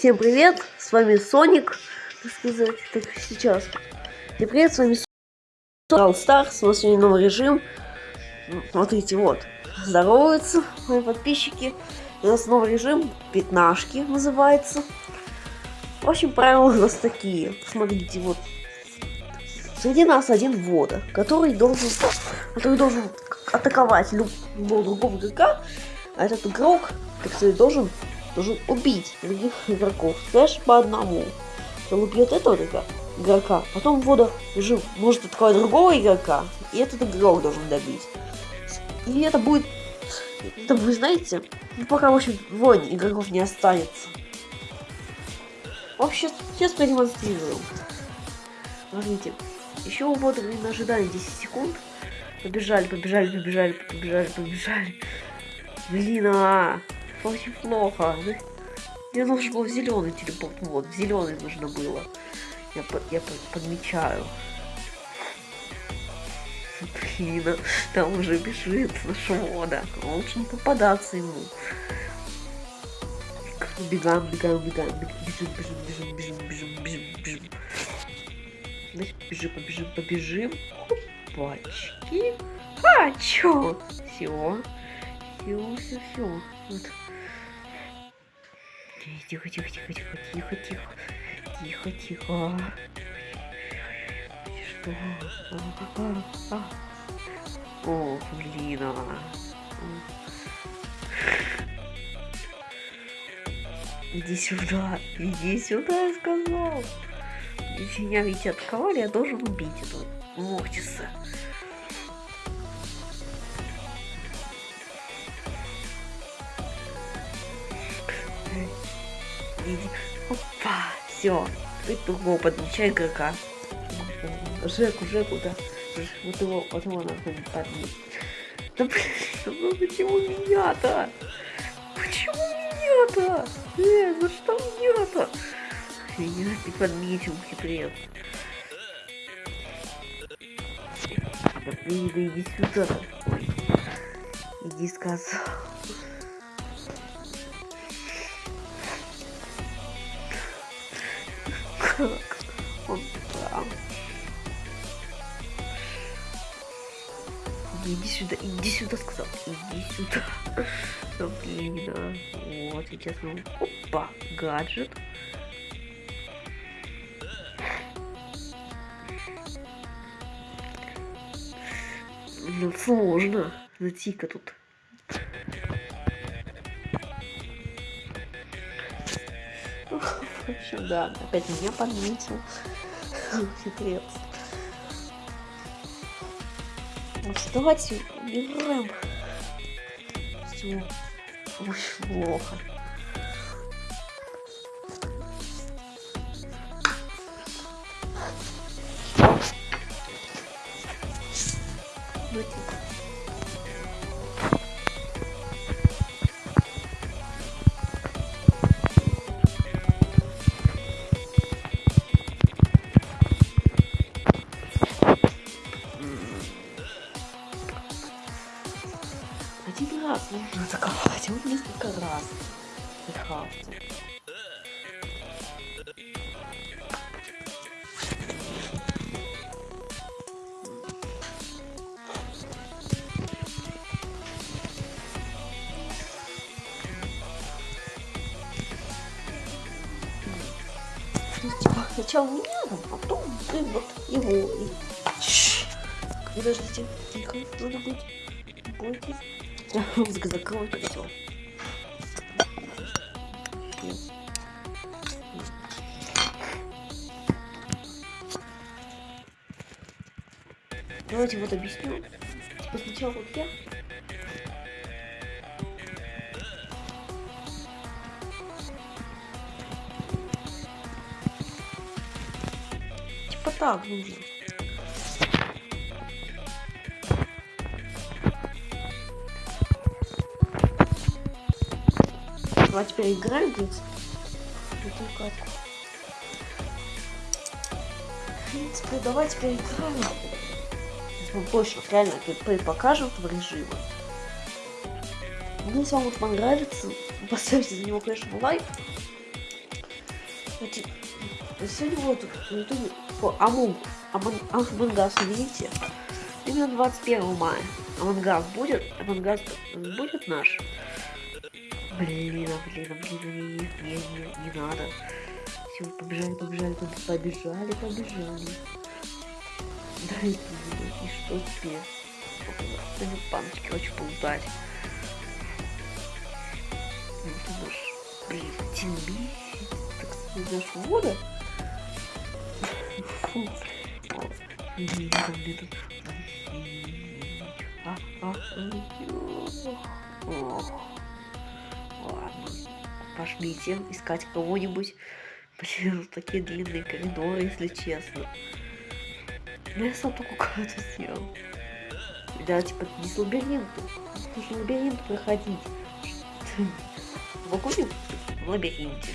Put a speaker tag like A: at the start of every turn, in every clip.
A: Всем привет, с вами Соник, так сказать, так сейчас. Всем привет, с вами Soul Stars, у нас сегодня новый режим. Смотрите, вот, здороваются мои подписчики. У нас новый режим, пятнашки называется. В общем, правила у нас такие. Смотрите, вот. Среди нас один вода, который должен, который должен атаковать любого другого игрока, а этот игрок, так сказать, должен должен убить других игроков. Знаешь, по одному. Он убьет этого игрока, потом вода уже может атаковать другого игрока, и этот игрок должен добить. И это будет... Это вы знаете, ну, пока, в общем, войн игроков не останется. Вообще, сейчас продемонстрируем. Смотрите, еще у бота на ожидание 10 секунд. Побежали, побежали, побежали, побежали, побежали. Блин, а, очень плохо. Мне нужно было зеленый телепорт. Вот, зеленый нужно было. Я, я подмечаю. Блин, а там уже бежит швода. Лучше не попадаться ему. Бегаем, бегаем, бегаем, бежим, бежим, бежим, бежим, бежим, бежим, бежим. Значит, бежим, побежим, побежим. Опачки. А, чё? Все. Все, все, все. Вот. Тихо, тихо, тихо, тихо, тихо, тихо. Тихо, тихо. Что? О, блин, а. Иди сюда, иди сюда, я сказал. Если меня ведь атаковали, я должен убить этого Мортиса. Все. Ты другого подмечай игрока. Жеку, Жеку, да. Вот его, вот его надо подметить. Да блин, ну почему меня-то? Почему меня-то? Э, за что меня-то? Меня не подметил, хитрец. Да блин, да иди сюда. Ой. Иди сказал. Он там. Иди сюда, иди сюда, сказал. Иди сюда. Ну, блин, а. Вот, сейчас мы... Опа, гаджет. Ну, сложно. Найти-ка тут. Да, опять меня подметил. Хитрец. Давайте убираем. Все. Очень плохо. Сначала меня, а потом ты вот его. И... Подождите, тихо, надо быть. Бойтесь. Музыка закроет и все. Давайте вот объясню. Типа сначала вот я. Так нужно. Давай теперь играем, блин. Эту катку. В принципе, давай теперь играем. Мы больше реально покажем этого режима. Ну, если вам понравится, поставьте за него, конечно, лайк. Сегодня вот на ютубе по Амун, Амангас, видите? Именно 21 мая. Амангас будет? Амангас будет наш? Блин, а, блин, а, блин, не, не, не, не надо. Все, побежали, побежали, побежали, побежали. Да и, и что? Да не паночки, хочу полутать. Блин, тимби, так сказать, вода. Пошлите искать кого-нибудь. Блин, такие длинные коридоры, если честно. Ну, я сам только какую-то сделал. Да, типа, не с лабиринтом. Нужно лабиринт проходить. В лабиринте?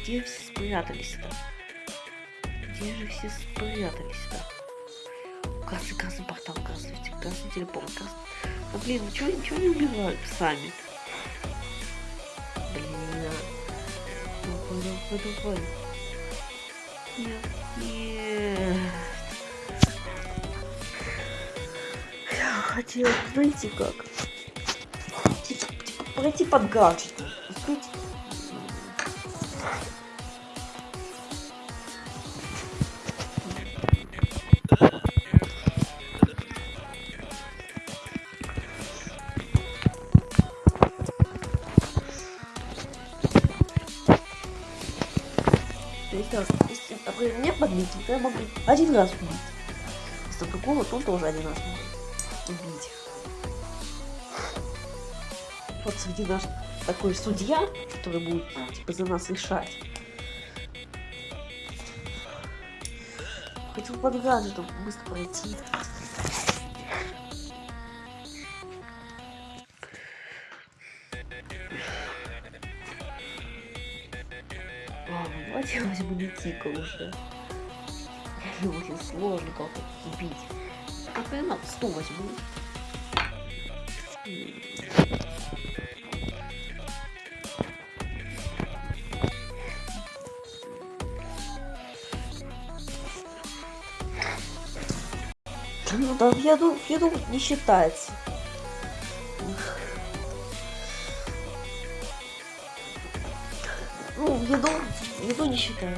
A: Где все спрятались-то? Где же все спрятались-то? Красный, красный портал, красный, красный телепорт, красный. А блин, ну чего, ничего не убивают сами? подувай. Нет, нет. Я хотела, знаете как? Типа, типа пройти под гаджетом. То я могу один раз убить. Если другого, он тоже один раз может убить. Вот среди наш такой судья, который будет типа за нас решать. Хотел под гаджетом быстро пройти. давайте возьму Нитика уже. Его очень сложно как-то убить. А я на 100 возьму. Ну да, в еду, в еду не считается. Ну, еду Еду не считаю.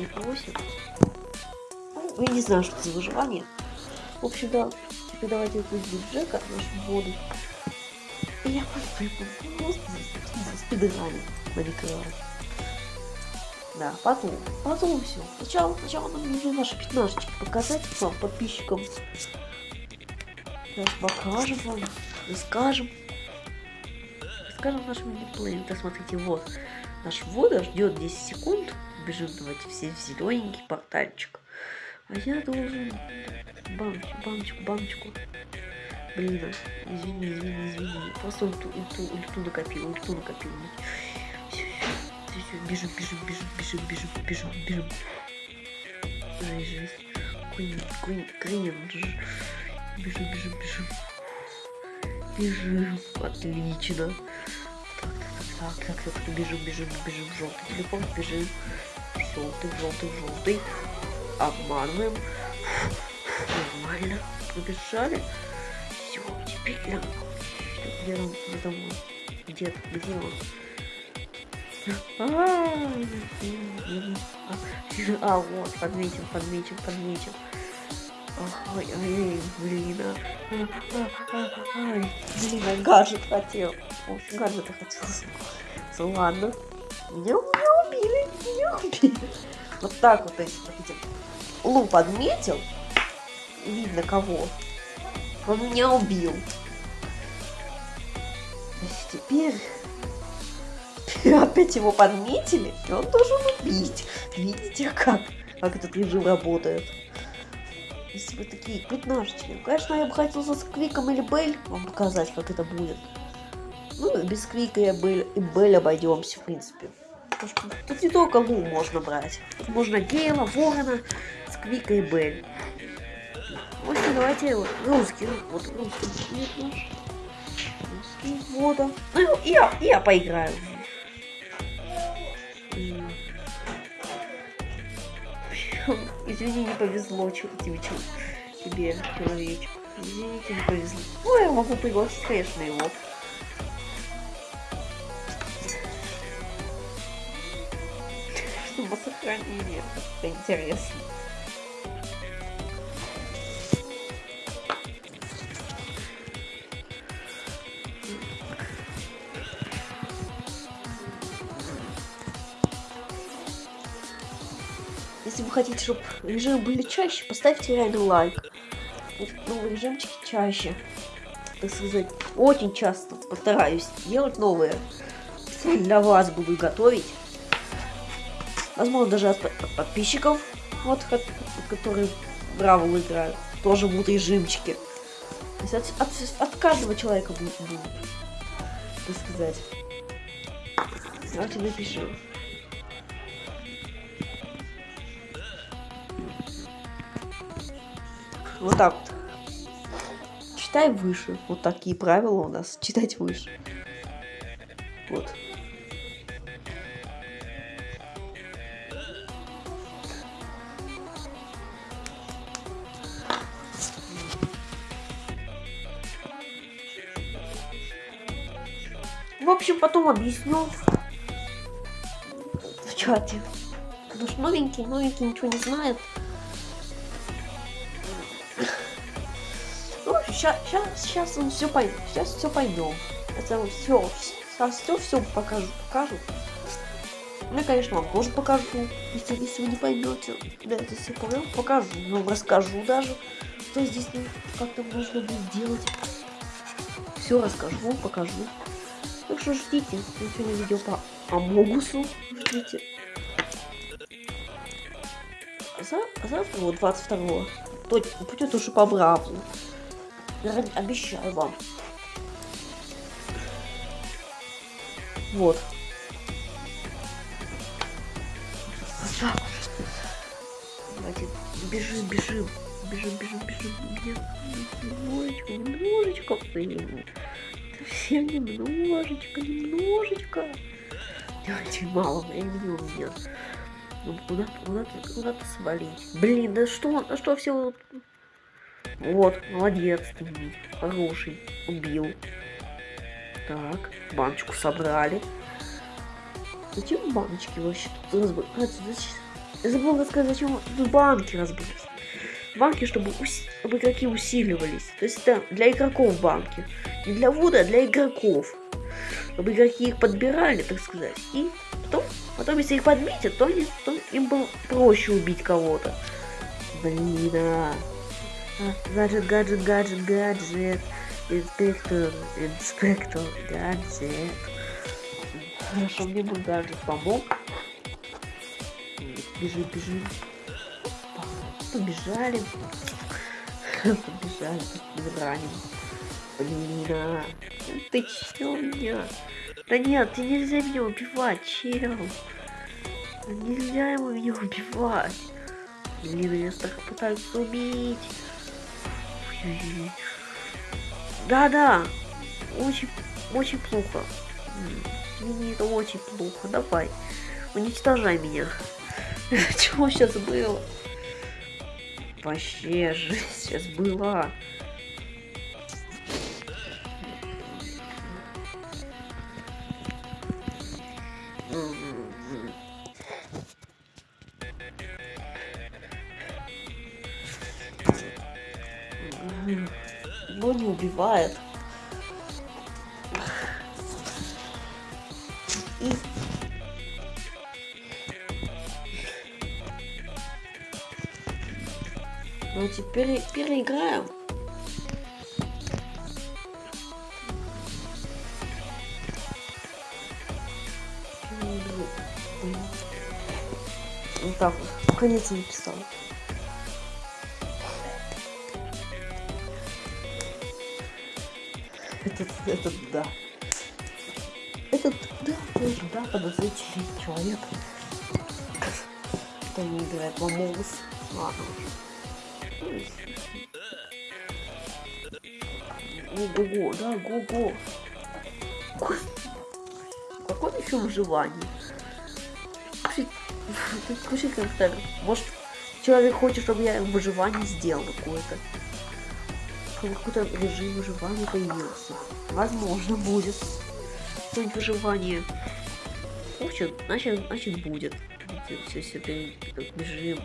A: Выживание просит. Ну, я не знаю, что за выживание. В общем, да. Теперь давайте выйдем Джека, нашу воду. И я просто спидранить Майнкрафт. Да, потом, потом все. Сначала, сначала нам нужно наши пятнашечки показать вам, подписчикам. Сейчас покажем вам, расскажем. Расскажем нашим геймплеем. Да, смотрите, вот. Наш вода ждет 10 секунд. Бежим давайте все в зелененький портальчик. А я должен бамочку, бамочку, бамочку. Блин, извини, извини, извини. Просто ульту, ульту, ульту накопил, ульту накопил. Все, все, все, бежим, бежим, бежим, бежим, бежим, бежим, бежим. Жесть, жесть. Куин, куин, кринер. Бежим, бежим, бежим. Бежим. Отлично. Так, так, так, так, так, так, бежим, бежим, бежим. Желтый телефон, бежим. Желтый, желтый, желтый. Обманываем. Нормально. Побежали. Все, теперь я... Где он? Где он? Где, где он? А, а, вот, подметил, подметил, подметил. Ой, ой, блин, а, ай, блин, а гаджет хотел. Гаджета хотел. Ладно. Меня убили, убили. Вот так вот, если хотите. Лу подметил. Видно кого. Он меня убил. Теперь опять его подметили, и он должен убить. Видите, как, как этот режим работает? Если вы такие пятнашечки. Ну, конечно, я бы хотел со Сквиком или Бель вам показать, как это будет. Ну, без Квика и Бель, и Бель обойдемся, в принципе. Тут не только Лу можно брать. Тут можно Гейла, Ворона, Сквика и Бель. В общем, давайте русский. Вот русский. Русский. Вот он. Ну, я, я поиграю. Извини, не повезло тебе, тебе человечек. Извините, не повезло. Ну, я могу пригласить, конечно, его. Чтобы сохранили. Это интересно. Если вы хотите, чтобы режимы были чаще, поставьте реально лайк. Новые режимчики чаще. Так сказать, очень часто постараюсь делать новые. Для вас буду готовить. Возможно, даже от, подписчиков, вот, которые Бравл играют, тоже будут режимчики. То есть от, от, от каждого человека будет, будет, так сказать. Давайте напишем. Вот так вот. Читай выше. Вот такие правила у нас. Читать выше. Вот. Объясню в чате. Потому что новенький, новенький ничего не знает. сейчас, сейчас, сейчас он все пойдет, сейчас все пойдем. Это все, сейчас все, все покажу, покажу. Ну, конечно, вам тоже покажу, если, если вы не поймете, да, это все понял, покажу, вам расскажу даже, что здесь ну, как-то нужно будет делать. Все расскажу, покажу. Так что ждите, сегодня видео по Амогусу, ждите. А, за, а завтра, вот 22-го, будет уже по Браву. Обещаю вам. Вот. Давайте бежим, бежим. Бежим, бежим, бежим. Немножечко, немножечко. Совсем немножечко, немножечко. Давайте мало времени у меня. Ну, куда-то куда куда свалить. Блин, да что, а что все вот, молодец ты, хороший, убил. Так, баночку собрали. Зачем баночки вообще тут разбрать? Я забыл рассказать, зачем тут банки разбрать. Банки, чтобы, ус... чтобы игроки усиливались. То есть это для игроков банки. Не для Вуда, а для игроков. Чтобы игроки их подбирали, так сказать. И потом, потом если их подметят, то, они, то им было проще убить кого-то. Блин, а. Гаджет, гаджет, гаджет, гаджет. Инспектор, инспектор, гаджет. Хорошо, мне мой гаджет помог. Бежим, бежим. Побежали. Побежали, раним. Блин. Ты чё меня? Да нет, ты нельзя меня убивать, чел. Нельзя ему меня убивать. Блин, я так пытаюсь убить. Да-да, очень, очень плохо. Мне это очень плохо. Давай, уничтожай меня. Чего сейчас было? Вообще, жизнь сейчас была. но убивает. И... Ну теперь переиграем. Вот так вот. Конец написал. Это, это да. этот, да, тоже, да, подозрительный человек. Кто не играет в Амогус. Ладно. Ого-го, да, го-го. Какой еще выживание? Включи как-то, может, человек хочет, чтобы я выживание сделал какое-то. Какой-то режим выживания появился. Возможно, будет. Какое-нибудь выживание. Хочет, значит, значит будет. Все, все, бежим.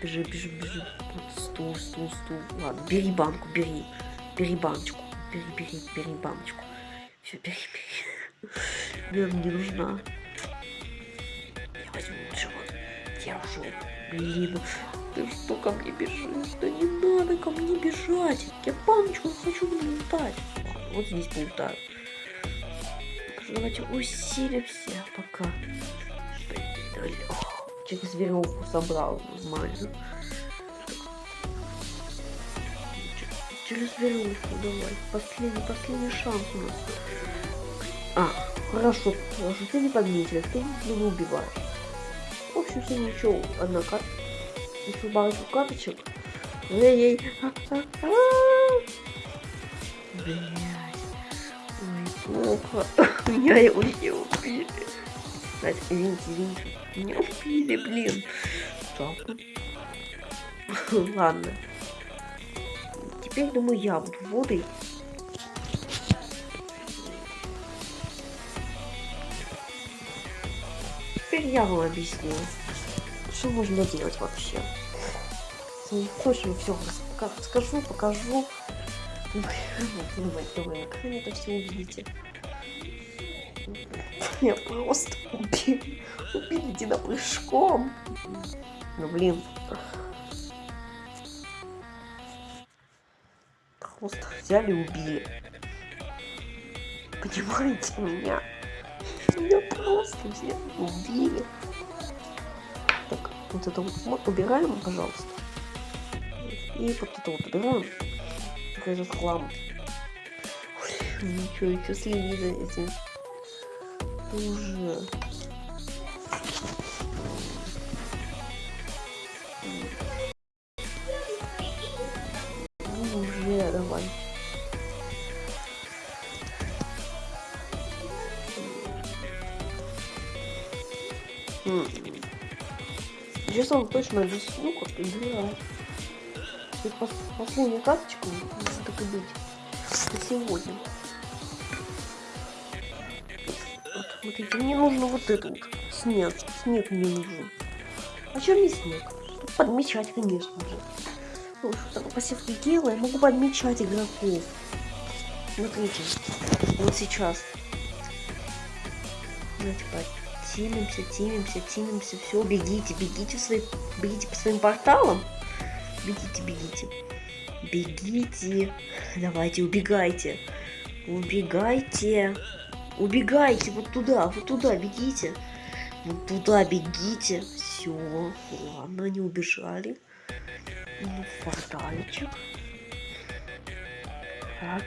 A: Бежи, бежи, бежи. Вот стул, стул, стул. Ладно, бери банку, бери. Бери баночку. Бери, бери, бери баночку. Все, бери, бери. Мне не нужна. Я возьму лучше вот. Держу. Блин, ты что ко мне бежишь? Да не надо ко мне бежать. Я баночку хочу лутать. Вот здесь полутаю. Давайте усилимся пока. Через веревку собрал нормально. Через веревку давай. Последний, последний шанс у нас. А, хорошо, хорошо, ты не подметил, ты не убиваешь. В общем, все ничего, одна карта. Еще парочку карточек. Эй-ей. Блять. Ой, плохо. Меня его не убили. Кстати, извините, извините. Меня убили, блин. Жалко. Ладно. Теперь, думаю, я буду водой. Теперь я вам объясню, что можно делать вообще. Не хочешь, все расскажу, покажу. Давай, давай, как вы это все увидите. Я просто убил. Убили единопрыжком. Ну блин. Просто взяли и убили. Понимаете меня? Меня просто взяли и убили. Так, вот это вот убираем, пожалуйста. И вот это вот убираем. Такой этот хлам. Ничего, еще следи за этим. Уже. Уже, давай. Сейчас он точно объясню, как играть. И пос последняя карточка, так и быть, сегодня. Смотрите, мне нужно вот это вот, снег, снег мне нужен. А чем мне снег? Подмечать, конечно же. Ну, что такое посевки дела, я могу подмечать игроков. Смотрите, вот сейчас. Давайте тимимся, тимимся, тимимся, все, бегите, бегите, в свои, бегите по своим порталам. Бегите, бегите. Бегите. Давайте, убегайте. Убегайте. Убегайте вот туда, вот туда бегите. Вот туда бегите. Все. Ладно, они убежали. Ну, портальчик. Так.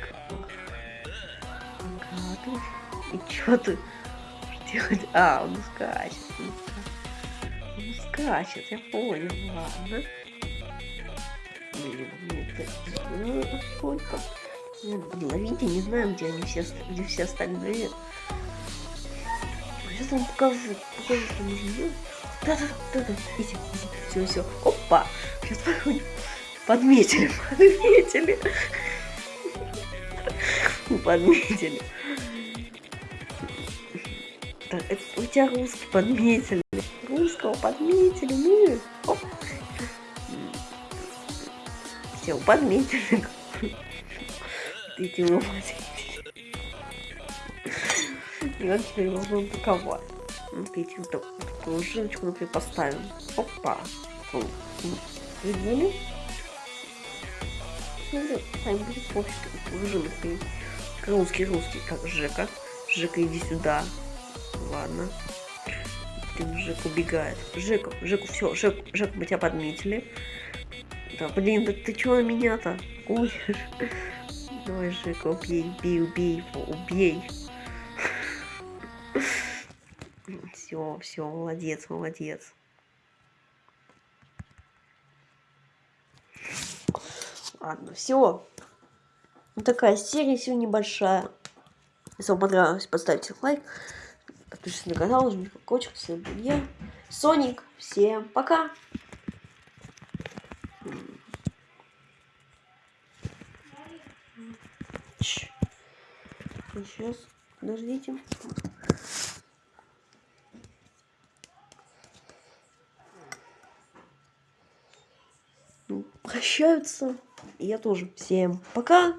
A: Ага, ты. И чё ты? Делать? А, он скачет. Он скачет, я понял, ладно. Блин, ну, сколько? Ловите, не знаю, где они все, где все остальные. Сейчас вам покажу, покажу, что нужно делать. Да-да-да, иди, иди, все, все, опа, сейчас подходим. Подметили, подметили. Подметили. Так, это у тебя русский подметили. Русского подметили, ну, оп. Все, подметили. Эти вы И он теперь его будем паковать. Вот эти вот такую жилочку, например, поставим. Опа. Видели? Ну, сами будет пофиг, жилок. Русский, русский, как Жека. Жека, иди сюда. Ладно. Блин, Жек убегает. Жеку, Жеку, все, Жек, Жек, мы тебя подметили. Да, блин, да ты чего меня-то? Ой. Давай, Жека, убей, убей, убей его, убей. Все, все, молодец, молодец. Ладно, все. Вот такая серия сегодня небольшая. Если вам понравилось, поставьте лайк. Подпишитесь на канал, жмите колокольчик. Был я, Соник. Всем пока. Сейчас, подождите. Прощаются. И я тоже. Всем пока.